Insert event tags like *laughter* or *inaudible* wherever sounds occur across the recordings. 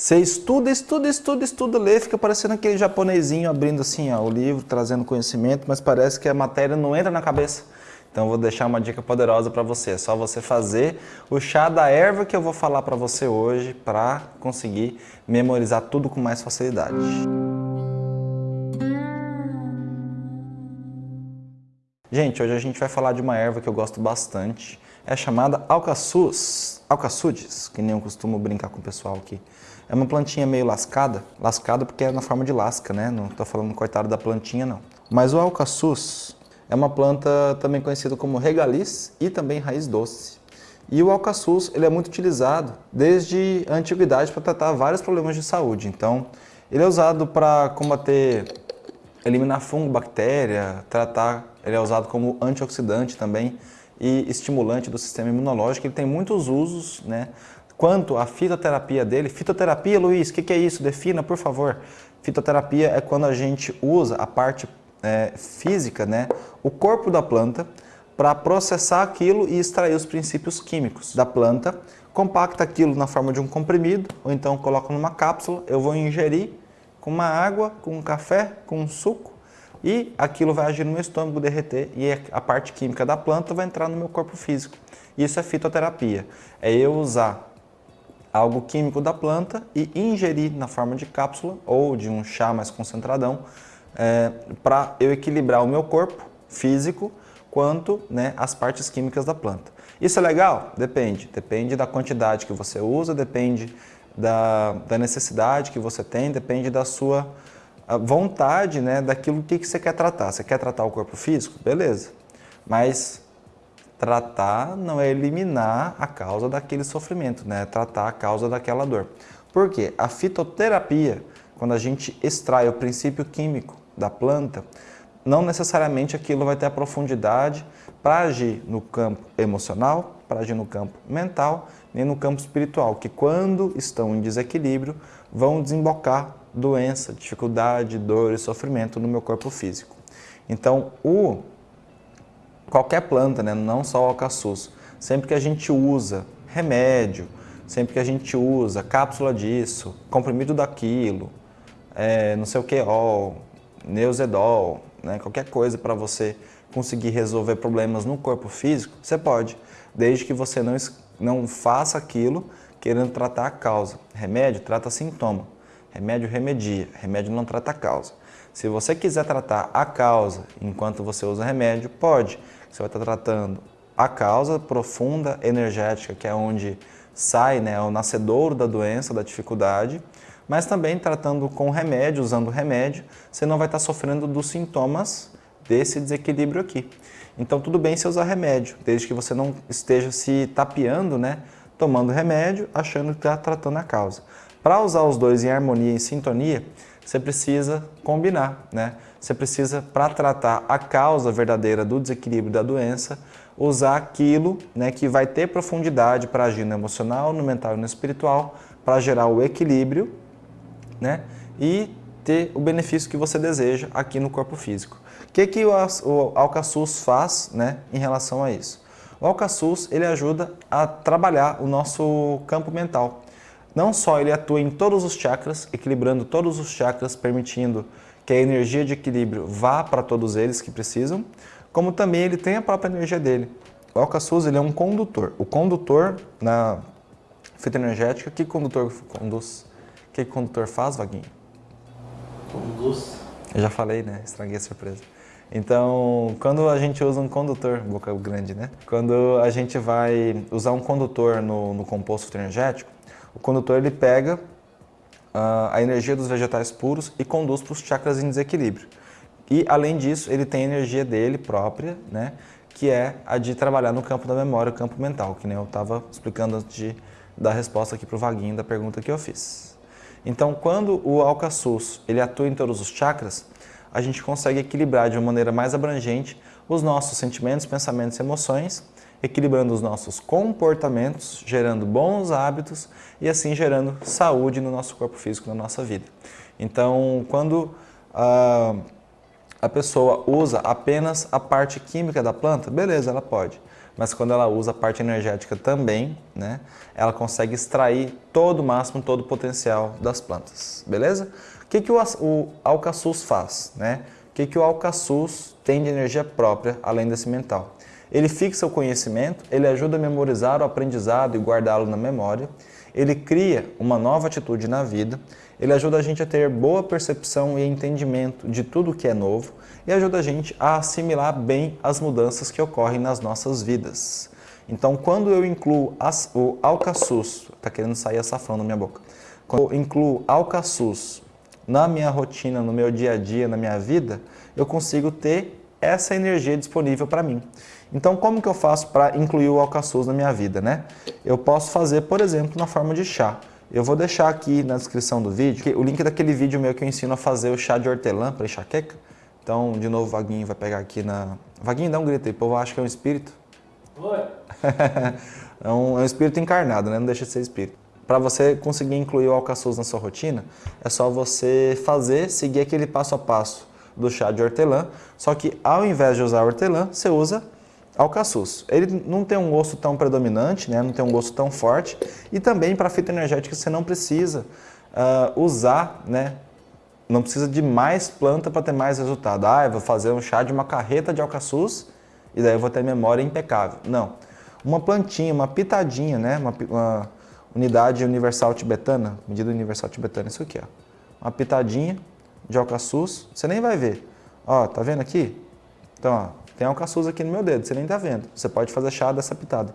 Você estuda, estuda, estuda, estuda, lê, fica parecendo aquele japonesinho abrindo assim ó, o livro, trazendo conhecimento, mas parece que a matéria não entra na cabeça. Então vou deixar uma dica poderosa para você, é só você fazer o chá da erva que eu vou falar para você hoje para conseguir memorizar tudo com mais facilidade. Gente, hoje a gente vai falar de uma erva que eu gosto bastante, é chamada alcaçuz, alcaçudes, que nem eu costumo brincar com o pessoal aqui. É uma plantinha meio lascada, lascada porque é na forma de lasca, né? Não estou falando coitado da plantinha, não. Mas o alcaçuz é uma planta também conhecida como regaliz e também raiz doce. E o alcaçuz ele é muito utilizado desde a antiguidade para tratar vários problemas de saúde. Então, ele é usado para combater, eliminar fungo, bactéria, tratar, ele é usado como antioxidante também e estimulante do sistema imunológico. Ele tem muitos usos, né? Quanto à fitoterapia dele, fitoterapia, Luiz, o que, que é isso? Defina, por favor. Fitoterapia é quando a gente usa a parte é, física, né, o corpo da planta, para processar aquilo e extrair os princípios químicos da planta, compacta aquilo na forma de um comprimido, ou então coloca numa cápsula, eu vou ingerir com uma água, com um café, com um suco, e aquilo vai agir no meu estômago, derreter, e a parte química da planta vai entrar no meu corpo físico. Isso é fitoterapia, é eu usar algo químico da planta e ingerir na forma de cápsula ou de um chá mais concentradão é, para eu equilibrar o meu corpo físico quanto né, as partes químicas da planta. Isso é legal? Depende. Depende da quantidade que você usa, depende da, da necessidade que você tem, depende da sua vontade, né, daquilo que, que você quer tratar. Você quer tratar o corpo físico? Beleza. Mas tratar não é eliminar a causa daquele sofrimento, né? tratar a causa daquela dor. Por quê? A fitoterapia, quando a gente extrai o princípio químico da planta, não necessariamente aquilo vai ter a profundidade para agir no campo emocional, para agir no campo mental, nem no campo espiritual, que quando estão em desequilíbrio, vão desembocar doença, dificuldade, dor e sofrimento no meu corpo físico. Então, o, qualquer planta, né, não só o alcaçuz, sempre que a gente usa remédio, sempre que a gente usa cápsula disso, comprimido daquilo, é, não sei o que, ó, Neuzedol, né, qualquer coisa para você conseguir resolver problemas no corpo físico, você pode, desde que você não, não faça aquilo querendo tratar a causa. Remédio trata sintoma, remédio remedia, remédio não trata a causa. Se você quiser tratar a causa enquanto você usa remédio, pode. Você vai estar tratando a causa profunda, energética, que é onde sai né, o nascedouro da doença, da dificuldade, mas também tratando com remédio, usando remédio, você não vai estar sofrendo dos sintomas desse desequilíbrio aqui. Então tudo bem se usar remédio, desde que você não esteja se tapeando, né, tomando remédio, achando que está tratando a causa. Para usar os dois em harmonia, em sintonia, você precisa combinar, né? Você precisa, para tratar a causa verdadeira do desequilíbrio da doença, usar aquilo né, que vai ter profundidade para agir no emocional, no mental e no espiritual, para gerar o equilíbrio né? e ter o benefício que você deseja aqui no corpo físico. O que, que o, o Alcaçuz faz né, em relação a isso? O Alcaçuz ele ajuda a trabalhar o nosso campo mental. Não só ele atua em todos os chakras, equilibrando todos os chakras, permitindo que a energia de equilíbrio vá para todos eles que precisam, como também ele tem a própria energia dele. O Alcaçuz ele é um condutor. O condutor na fitoenergética, que condutor conduz? O que condutor faz, Vaguinho? Conduz. Eu já falei, né? Estraguei a surpresa. Então, quando a gente usa um condutor, boca grande, né? Quando a gente vai usar um condutor no, no composto energético, o condutor ele pega uh, a energia dos vegetais puros e conduz para os chakras em desequilíbrio. E, além disso, ele tem a energia dele própria, né? Que é a de trabalhar no campo da memória, o campo mental, que nem eu estava explicando antes de dar a resposta aqui para o Vaguinho da pergunta que eu fiz. Então, quando o alcaçuz ele atua em todos os chakras, a gente consegue equilibrar de uma maneira mais abrangente os nossos sentimentos, pensamentos e emoções, equilibrando os nossos comportamentos, gerando bons hábitos e assim gerando saúde no nosso corpo físico, na nossa vida. Então, quando a, a pessoa usa apenas a parte química da planta, beleza, ela pode. mas quando ela usa a parte energética também, né, ela consegue extrair todo o máximo, todo o potencial das plantas, beleza? O que, que o, o alcaçuz faz? Né? O que, que o alcaçuz tem de energia própria, além desse mental? Ele fixa o conhecimento, ele ajuda a memorizar o aprendizado e guardá-lo na memória, ele cria uma nova atitude na vida, ele ajuda a gente a ter boa percepção e entendimento de tudo que é novo e ajuda a gente a assimilar bem as mudanças que ocorrem nas nossas vidas. Então, quando eu incluo as, o alcaçuz, está querendo sair açafrão na minha boca, quando eu incluo alcaçuz na minha rotina, no meu dia a dia, na minha vida, eu consigo ter essa energia disponível para mim. Então, como que eu faço para incluir o alcaçuz na minha vida, né? Eu posso fazer, por exemplo, na forma de chá. Eu vou deixar aqui na descrição do vídeo o link daquele vídeo meu que eu ensino a fazer o chá de hortelã para enxaqueca. Então, de novo, o Vaguinho vai pegar aqui na... Vaguinho, dá um grito aí, o povo acha que é um espírito. Oi! *laughs* é, um, é um espírito encarnado, né? Não deixa de ser espírito. Para você conseguir incluir o alcaçuz na sua rotina, é só você fazer, seguir aquele passo a passo do chá de hortelã, só que ao invés de usar hortelã, você usa alcaçuz. Ele não tem um gosto tão predominante, né? não tem um gosto tão forte e também para fitoenergética você não precisa uh, usar, né? não precisa de mais planta para ter mais resultado. Ah, eu vou fazer um chá de uma carreta de alcaçuz e daí eu vou ter memória impecável. Não. Uma plantinha, uma pitadinha, né? uma, uma unidade universal tibetana, medida universal tibetana, isso aqui, ó. uma pitadinha de alcaçuz, você nem vai ver. Ó, tá vendo aqui? Então, ó, tem alcaçuz aqui no meu dedo, você nem está vendo. Você pode fazer chá dessa pitada.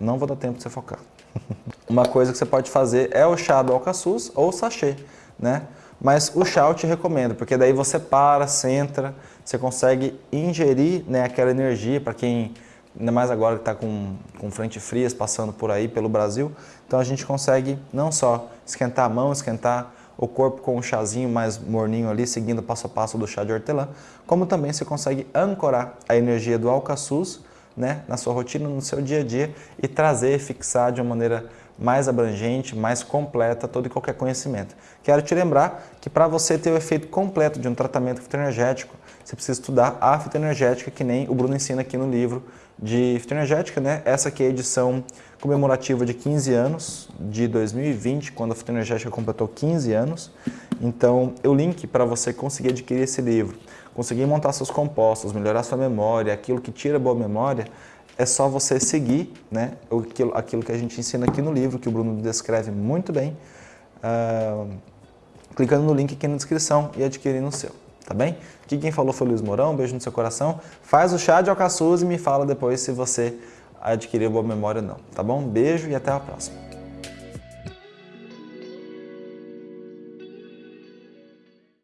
Não vou dar tempo de você focar. *laughs* Uma coisa que você pode fazer é o chá do alcaçuz ou sachê, né? Mas o chá eu te recomendo, porque daí você para, centra, você consegue ingerir né, aquela energia para quem, ainda mais agora que está com, com frente frias passando por aí pelo Brasil, então a gente consegue não só esquentar a mão, esquentar o corpo com um chazinho mais morninho ali, seguindo passo a passo do chá de hortelã, como também você consegue ancorar a energia do alcaçuz né, na sua rotina, no seu dia a dia e trazer, fixar de uma maneira mais abrangente, mais completa todo e qualquer conhecimento. Quero te lembrar que para você ter o efeito completo de um tratamento fitoenergético, você precisa estudar a fitoenergética, que nem o Bruno ensina aqui no livro de fitoenergética, né? Essa aqui é a edição comemorativa de 15 anos, de 2020, quando a fitoenergética completou 15 anos. Então, o link para você conseguir adquirir esse livro, conseguir montar seus compostos, melhorar sua memória, aquilo que tira boa memória, é só você seguir né, aquilo, aquilo que a gente ensina aqui no livro, que o Bruno descreve muito bem, uh, clicando no link aqui na descrição e adquirindo o seu, tá bem? Aqui quem falou foi o Luiz Mourão, um beijo no seu coração. Faz o chá de alcaçuz e me fala depois se você adquiriu boa memória ou não, tá bom? Beijo e até a próxima.